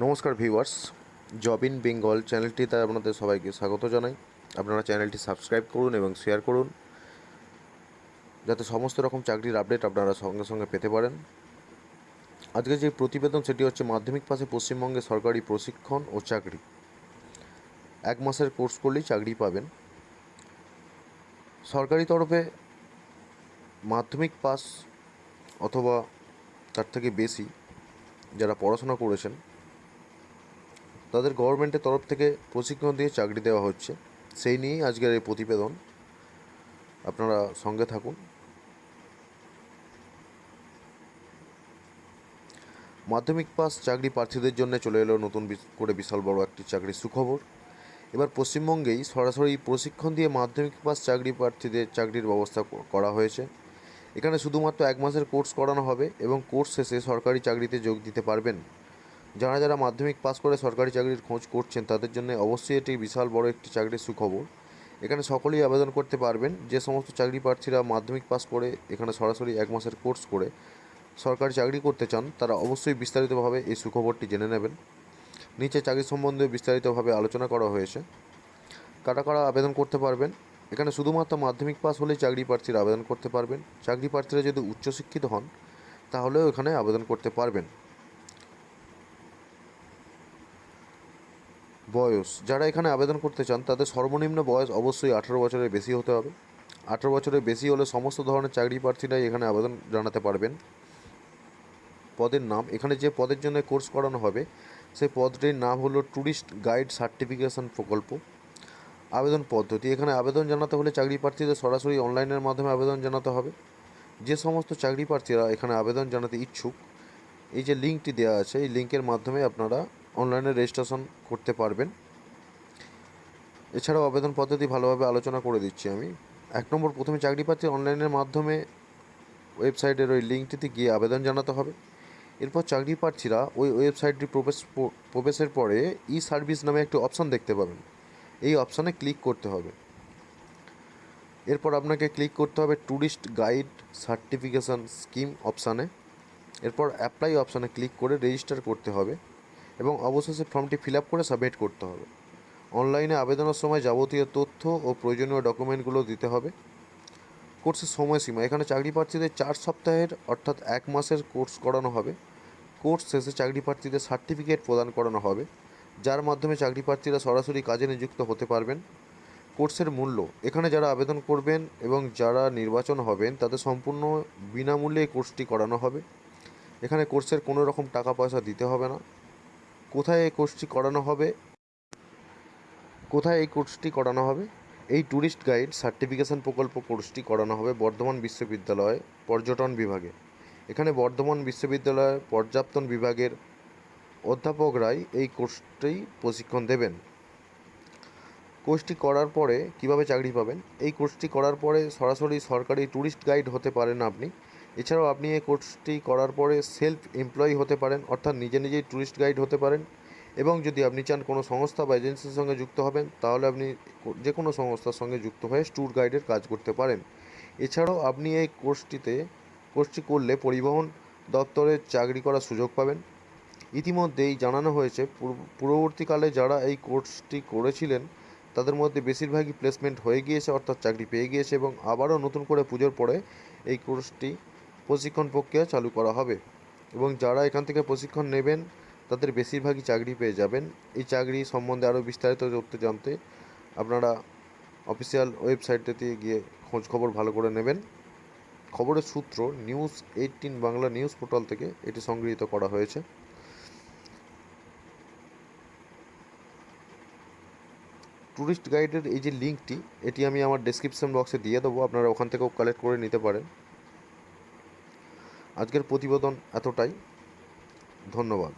নমস্কার viewers, job in Bengal চ্যানেলটিতে আপনাদের সবাইকে স্বাগত জানাই। আপনারা চ্যানেলটি সাবস্ক্রাইব করুন এবং শেয়ার করুন। যাতে সমস্ত রকম চাকরির আপডেট আপনারা সঙ্গে সঙ্গে পেতে পারেন। আজকে যে প্রতিবেদন, সেটি হচ্ছে মাধ্যমিক পাশে পশ্চিমবঙ্গে সরকারি প্রশিক্ষণ ও চাকরি। এক মাসের কোর্স করলেই চাকরি পাবেন। সরকারি তরফে মাধ্যমিক পাস অথবা তার থেকে বেশি যারা পড়াশোনা করেছেন তাদের গভর্নমেন্টের তরফ থেকে প্রশিক্ষণ দিয়ে চাকরি দেওয়া হচ্ছে। সেই নিয়েই আজকের এই প্রতিবেদন। আপনারা সঙ্গে থাকুন। মাধ্যমিক পাস চাকরি প্রার্থীদের জন্য চলে এলো নতুন করে বিশাল বড় একটি চাকরির সুখবর। এবার পশ্চিমবঙ্গেই সরাসরি প্রশিক্ষণ দিয়ে মাধ্যমিক পাস চাকরি প্রার্থীদের চাকরির ব্যবস্থা করা হয়েছে। এখানে শুধুমাত্র এক মাসের কোর্স করানো হবে এবং কোর্স শেষে সরকারি চাকরিতে যোগ দিতে পারবেন। যারা যারা মাধ্যমিক পাস করে সরকারি চাকরির খোঁজ করছেন, তাদের জন্য অবশ্যই এটি বিশাল বড় একটি চাকরির সুখবর। এখানে সকলেই আবেদন করতে পারবেন। যে সমস্ত চাকরি প্রার্থীরা মাধ্যমিক পাস করে, এখানে সরাসরি এক মাসের কোর্স করে সরকারি চাকরি করতে চান, তারা অবশ্যই বিস্তারিতভাবে এই সুখবরটি জেনে নেবেন। নিচে চাকরি সম্বন্ধে বিস্তারিতভাবে আলোচনা করা হয়েছে। কারা কারা আবেদন করতে পারবেন? এখানে শুধুমাত্র মাধ্যমিক পাস হলেই চাকরি প্রার্থীরা আবেদন করতে পারবেন। চাকরি প্রার্থীরা যদি উচ্চশিক্ষিত হন, তাহলেও এখানে আবেদন করতে পারবেন। বয়স। যারা এখানে আবেদন করতে চান, তাদের সর্বনিম্ন বয়স অবশ্যই আঠেরো বছরের বেশি হতে হবে। আঠেরো বছরের বেশি হলে সমস্ত ধরনের চাকরি প্রার্থীরাই এখানে আবেদন জানাতে পারবেন। পদের নাম, এখানে যে পদের জন্য কোর্স করানো হবে, সেই পদটির নাম হলো ট্যুরিস্ট গাইড সার্টিফিকেশন প্রকল্প। আবেদন পদ্ধতি, এখানে আবেদন জানাতে হলে চাকরি প্রার্থীদের সরাসরি অনলাইনের মাধ্যমে আবেদন জানাতে হবে। যে সমস্ত চাকরি প্রার্থীরা এখানে আবেদন জানাতে ইচ্ছুক, এই যে লিঙ্কটি দেওয়া আছে, এই লিঙ্কের মাধ্যমে আপনারা অনলাইনে রেজিস্ট্রেশন করতে পারবেন। এছাড়াও আবেদন পদ্ধতি ভালোভাবে আলোচনা করে দিচ্ছি আমি। এক নম্বর, প্রথমে চাকরি প্রার্থী অনলাইনের মাধ্যমে ওয়েবসাইটের ওই লিঙ্কটিতে গিয়ে আবেদন জানাতে হবে। এরপর চাকরি প্রার্থীরা ওই ওয়েবসাইটটি প্রবেশ প্রবেশের পরে ই সার্ভিস নামে একটি অপশান দেখতে পাবেন। এই অপশানে ক্লিক করতে হবে। এরপর আপনাকে ক্লিক করতে হবে ট্যুরিস্ট গাইড সার্টিফিকেশান স্কিম অপশানে এরপর অ্যাপ্লাই অপশানে ক্লিক করে রেজিস্টার করতে হবে। এবং অবশেষে ফর্মটি ফিল আপ করে সাবমিট করতে হবে। অনলাইনে আবেদনের সময় যাবতীয় তথ্য ও প্রয়োজনীয় ডকুমেন্টগুলো দিতে হবে। কোর্সের সময়সীমা, এখানে চাকরি প্রার্থীদের চার সপ্তাহের অর্থাৎ এক মাসের কোর্স করানো হবে। কোর্স শেষে চাকরি প্রার্থীদের সার্টিফিকেট প্রদান করানো হবে, যার মাধ্যমে চাকরি প্রার্থীরা সরাসরি কাজে নিযুক্ত হতে পারবেন। কোর্সের মূল্য, এখানে যারা আবেদন করবেন এবং যারা নির্বাচন হবেন, তাদের সম্পূর্ণ বিনামূল্যে কোর্সটি করানো হবে। এখানে কোর্সের কোনো রকম টাকা পয়সা দিতে হবে না। কোথায় এই কোর্সটি করানো হবে? কোথায় এই কোর্সটি করানো হবে? এই ট্যুরিস্ট গাইড সার্টিফিকেশন প্রকল্প কোর্সটি করানো হবে বর্ধমান বিশ্ববিদ্যালয় পর্যটন বিভাগে। এখানে বর্ধমান বিশ্ববিদ্যালয়ের পর্যাপ্তন বিভাগের অধ্যাপকরাই এই কোর্সটি প্রশিক্ষণ দেবেন। কোর্সটি করার পরে কীভাবে চাকরি পাবেন? এই কোর্সটি করার পরে সরাসরি সরকারি ট্যুরিস্ট গাইড হতে পারেন আপনি। এছাড়াও আপনি এই কোর্সটি করার পরে সেলফ এমপ্লয়ি হতে পারেন, অর্থাৎ নিজে নিজেই ট্যুরিস্ট গাইড হতে পারেন। এবং যদি আপনি চান কোনো সংস্থা বা এজেন্সির সঙ্গে যুক্ত হবেন, তাহলে আপনি যে কোনো সংস্থার সঙ্গে যুক্ত হয়ে ট্যুর গাইডের কাজ করতে পারেন। এছাড়াও আপনি এই কোর্সটিতে, কোর্সটি করলে পরিবহন দপ্তরে চাকরি করার সুযোগ পাবেন। ইতিমধ্যেই জানানো হয়েছে, পূর্ব- পূর্ববর্তীকালে যারা এই কোর্সটি করেছিলেন, তাদের মধ্যে বেশিরভাগই প্লেসমেন্ট হয়ে গিয়েছে, অর্থাৎ চাকরি পেয়ে গিয়েছে এবং আবারও নতুন করে পুজোর পরে এই কোর্সটি প্রশিক্ষণ প্রক্রিয়া চালু করা হবে এবং যারা এখান থেকে প্রশিক্ষণ নেবেন, তাদের বেশিরভাগই চাকরি পেয়ে যাবেন। এই চাকরি সম্বন্ধে আরও বিস্তারিত তথ্য জানতে আপনারা অফিসিয়াল ওয়েবসাইটটিতে গিয়ে খোঁজ খবর ভালো করে নেবেন। খবরের সূত্র news eighteen Bangla news portal থেকে এটি সংগৃহীত করা হয়েছে। ট্যুরিস্ট গাইডের এই যে লিঙ্কটি, এটি আমি আমার ডেসক্রিপশন বক্সে দিয়ে দেবো। আপনারা ওখান থেকেও কালেক্ট করে নিতে পারেন। আজকের প্রতিবেদন এতটাই। ধন্যবাদ।